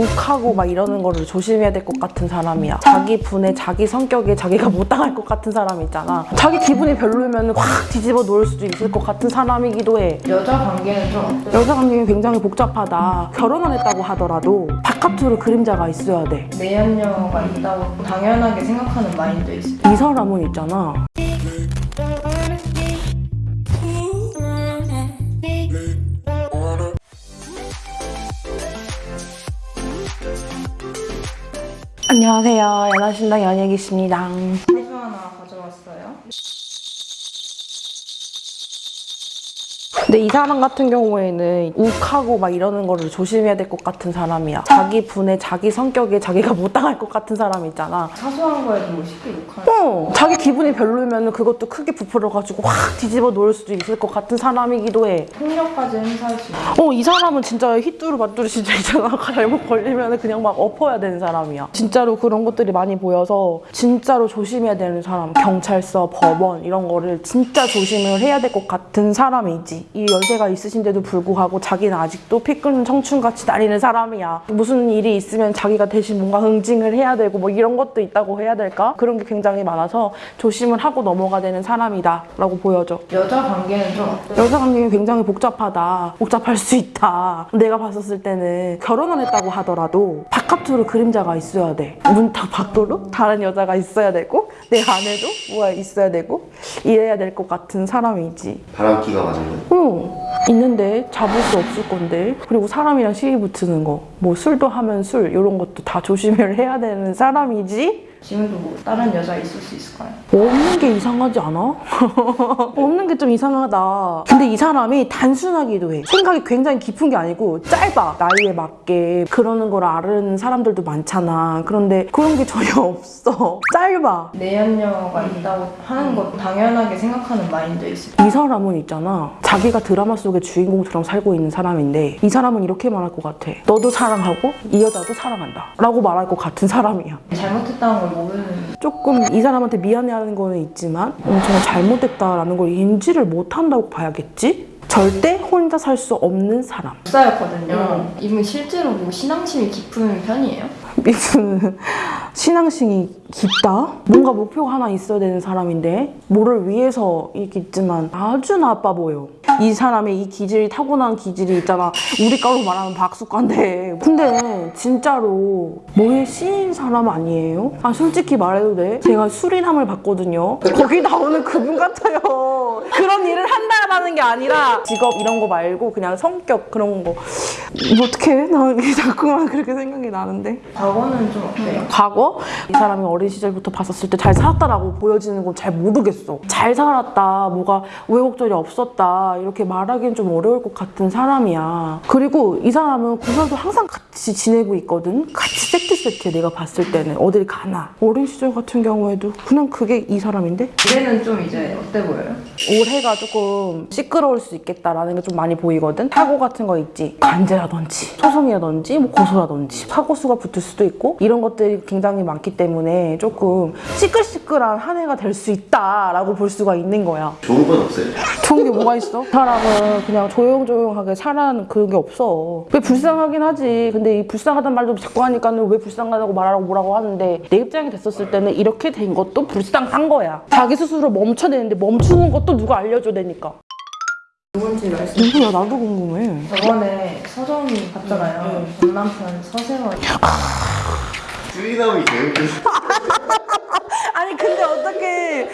욱하고 막 이러는 거를 조심해야 될 것 같은 사람이야. 자기 분에 자기 성격에 자기가 못 당할 것 같은 사람 있잖아. 자기 기분이 별로면 확 뒤집어 놓을 수도 있을 것 같은 사람이기도 해. 여자 관계는 좀 어때요? 여자 관계가 굉장히 복잡하다. 결혼을 했다고 하더라도 바깥으로 그림자가 있어야 돼. 내연녀가 있다고 당연하게 생각하는 마인드 있어요. 이 사람은 있잖아. 안녕하세요. 연하신당 연예기입니다. 하나 가져왔어요. 근데 이 사람 같은 경우에는 욱하고 막 이러는 거를 조심해야 될 것 같은 사람이야. 자기 분에 자기 성격에 자기가 못 당할 것 같은 사람 있잖아. 사소한 거에도 뭐 쉽게 욕하는 어, 자기 기분이 별로면 그것도 크게 부풀어가지고 확 뒤집어 놓을 수도 있을 것 같은 사람이기도 해. 폭력까지 행사할 수 있는 어, 이 사람은 진짜 휘뚜루 마뚜루 진짜 있잖아. 잘못 걸리면 그냥 막 엎어야 되는 사람이야. 진짜로 그런 것들이 많이 보여서 진짜로 조심해야 되는 사람. 경찰서, 법원 이런 거를 진짜 조심을 해야 될 것 같은 사람이지. 이 연세가 있으신데도 불구하고 자기는 아직도 피 끓는 청춘같이 다니는 사람이야. 무슨 일이 있으면 자기가 대신 뭔가 응징을 해야 되고 뭐 이런 것도 있다고 해야 될까? 그런 게 굉장히 많아서 조심을 하고 넘어가 되는 사람이다 라고 보여져. 여자 관계는 좀 어때요? 여자 관계가 굉장히 복잡하다. 복잡할 수 있다. 내가 봤었을 때는 결혼을 했다고 하더라도 바깥으로 그림자가 있어야 돼. 문딱 밖으로 다른 여자가 있어야 되고 내 안에도 뭐가 있어야 되고 이래야 될 것 같은 사람이지. 바람기가 많은 응. 있는데 잡을 수 없을 건데. 그리고 사람이랑 시비 붙는 거. 뭐 술도 하면 술 이런 것도 다 조심을 해야 되는 사람이지. 지금도 뭐 다른 여자 있을 수 있을까요? 없는 게 이상하지 않아? 없는 게 좀 이상하다. 근데 이 사람이 단순하기도 해. 생각이 굉장히 깊은 게 아니고 짧아. 나이에 맞게 그러는 걸 아는 사람들도 많잖아. 그런데 그런 게 전혀 없어. 짧아. 내연녀가 있다고 하는 거 당연하게 생각하는 마인드 있어요. 이 사람은 있잖아. 자기가 드라마 속의 주인공처럼 살고 있는 사람인데 이 사람은 이렇게 말할 것 같아. 너도 사랑하고 이 여자도 사랑한다. 라고 말할 것 같은 사람이야. 잘못했다는 걸 모르는 조금 이 사람한테 미안해하는 거는 있지만 엄청 잘못됐다라는 걸 인지를 못한다고 봐야겠지? 절대 혼자 살 수 없는 사람. 목사였거든요. 이분 실제로 뭐 신앙심이 깊은 편이에요? 이분은 신앙심이 깊다? 뭔가 목표가 하나 있어야 되는 사람인데 뭐를 위해서 있지만 아주 나빠 보여. 이 사람의 이 기질이 타고난 기질이 있잖아. 우리 과로 말하면 박수과인데 근데 진짜로 뭐에 씌인 사람 아니에요? 아 솔직히 말해도 돼? 제가 수리남을 봤거든요. 거기 나오는 그분 같아요. 그런 일을 한다라는 게 아니라 직업 이런 거 말고 그냥 성격 그런 거. 뭐 어떡해? 나 자꾸만 그렇게 생각이 나는데. 과거는 좀 어때요? 과거? 이 사람이 어린 시절부터 봤었을 때 잘 살았다라고 보여지는 건 잘 모르겠어. 잘 살았다, 뭐가 우여곡절이 없었다, 이렇게 말하기는 좀 어려울 것 같은 사람이야. 그리고 이 사람은 구설도 항상 같이 지내 고 있거든? 같이 세트 세트에 내가 봤을 때는. 어딜 가나. 어린 시절 같은 경우에도 그냥 그게 이 사람인데? 올해는 좀 이제 어때 보여요? 올해가 조금 시끄러울 수 있겠다라는 게 좀 많이 보이거든? 사고 같은 거 있지? 간제라든지, 소송이라든지, 뭐 고소라든지, 사고수가 붙을 수도 있고, 이런 것들이 굉장히 많기 때문에 조금 시끌시끌한 한 해가 될 수 있다라고 볼 수가 있는 거야. 좋은 건 없어요. 좋은 게 뭐가 있어? 사람은 그냥 조용조용하게 살아는 그런 게 없어. 왜 불쌍하긴 하지. 근데 이 불쌍 하단 말도 자꾸 하니까는 왜 불쌍하다고 말하라고 뭐라고 하는데 내 입장이 됐었을 때는 이렇게 된 것도 불쌍한 거야. 자기 스스로 멈춰내는데 멈추는 것도 누가 알려줘야 되니까. 누군지 말씀. 누구야? 나도 궁금해. 저번에 서정이 봤잖아요. 전 남편 서세원. 수리남이 제일 아니 근데 어떻게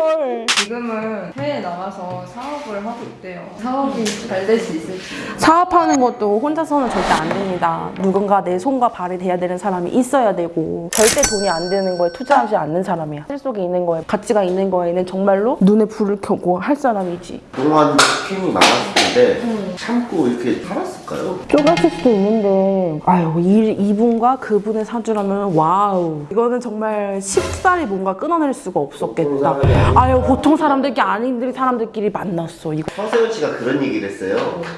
걸. 지금은 해외에 나가서 사업을 하고 있대요. 사업이 잘 될 수 있을지. 사업하는 것도 혼자서는 절대 안 됩니다. 누군가 내 손과 발이 돼야 되는 사람이 있어야 되고 절대 돈이 안 되는 거에 투자하지 않는 사람이야. 실 속에 있는 거에 가치가 있는 거에는 정말로 눈에 불을 켜고 할 사람이지. 그동안 힘이 많았을 텐데 참고 이렇게 살았을까요? 좁아질 수도 있는데 아유 이, 이분과 그분의 사주라면 wow 이거는 정말 쉽사리 뭔가 끊어낼 수가 없었겠다. 아유 보통 사람들이 아닌 사람들끼리 만났어. 이거 서세원 씨가 그런 얘기를 했어요.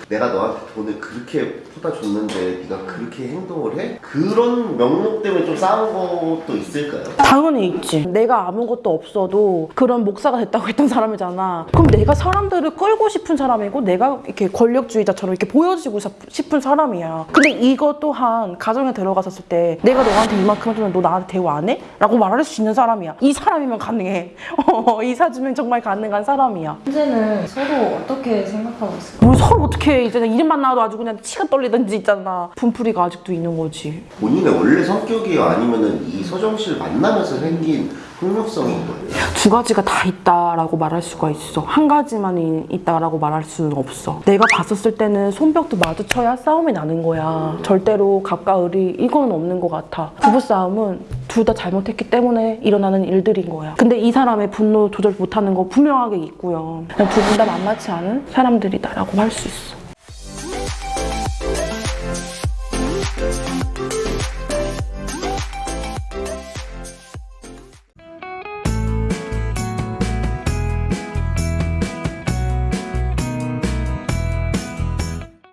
내가 너한테 돈을 그렇게 퍼다 줬는데 네가 그렇게 행동을 해? 그런 명목 때문에 좀 싸운 것도 있을까요? 당연히 있지. 내가 아무것도 없어도 그런 목사가 됐다고 했던 사람이잖아. 그럼 내가 사람들을 끌고 싶은 사람이고 내가 이렇게 권력주의자처럼 이렇게 보여지고 싶은 사람이야. 근데 이거 또한 가정에 들어갔었을 때 내가 너한테 이만큼 해주면 너 나한테 대우 안 해? 라고 말할 수 있는 사람이야. 이 사람이면 가능해. 어, 이 사주면 정말 가능한 사람이야. 현재는 서로 어떻게 생각하고 있어요? 뭘 서로 어떻게 해. 이제 이름만 나와도 아주 그냥 치가 떨리든지 있잖아. 분풀이가 아직도 있는 거지. 본인의 원래 성격이에요? 아니면은 이 서정 씨를 만나면서 생긴 폭력성인 거예요? 두 가지가 다 있다라고 말할 수가 있어. 한 가지만 이- 있다라고 말할 수는 없어. 내가 봤었을 때는 손뼉도 마주쳐야 싸움이 나는 거야. 절대로 갑과 을이 이거는 없는 것 같아. 부부 싸움은 둘 다 잘못했기 때문에 일어나는 일들인 거야. 근데 이 사람의 분노 조절 못하는 거 분명하게 있고요. 두 분 다 만만치 않은 사람들이다라고 할 수 있어.